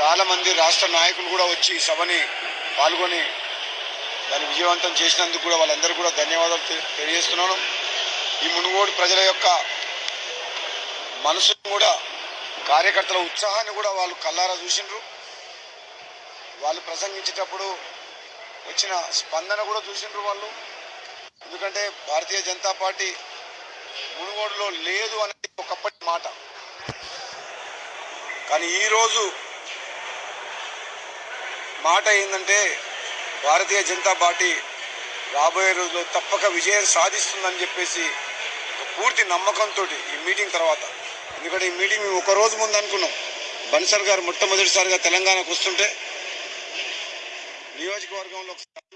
చాలామంది రాష్ట్ర నాయకులు కూడా వచ్చి సభని పాల్గొని దాన్ని విజయవంతం చేసినందుకు కూడా వాళ్ళందరూ కూడా ధన్యవాదాలు తె- తెలియజేస్తున్నాను. ఈ మునుగోడు ప్రజల యొక్క మనసును కూడా కార్యకర్తల ఉత్సాహాన్ని కూడా వాళ్ళు కల్లారా చూసిండ్రు. వాళ్ళు ప్రసంగించేటప్పుడు వచ్చిన స్పందన కూడా చూసిండ్రు వాళ్ళు. ఎందుకంటే భారతీయ జనతా పార్టీ మునుగోడులో లేదు అనేది ఒకప్పటి మాట. కానీ ఈరోజు మాట ఏంటంటే భారతీయ జనతా పార్టీ రాబోయే రోజుల్లో తప్పక విజయం సాధిస్తుందని చెప్పేసి ఒక పూర్తి నమ్మకంతో ఈ మీటింగ్ తర్వాత. ఎందుకంటే ఈ మీటింగ్ మేము ఒక రోజు ముందు అనుకున్నాం. బన్సర్ గారు మొట్టమొదటిసారిగా తెలంగాణకు వస్తుంటే నియోజకవర్గంలో ఒకసారి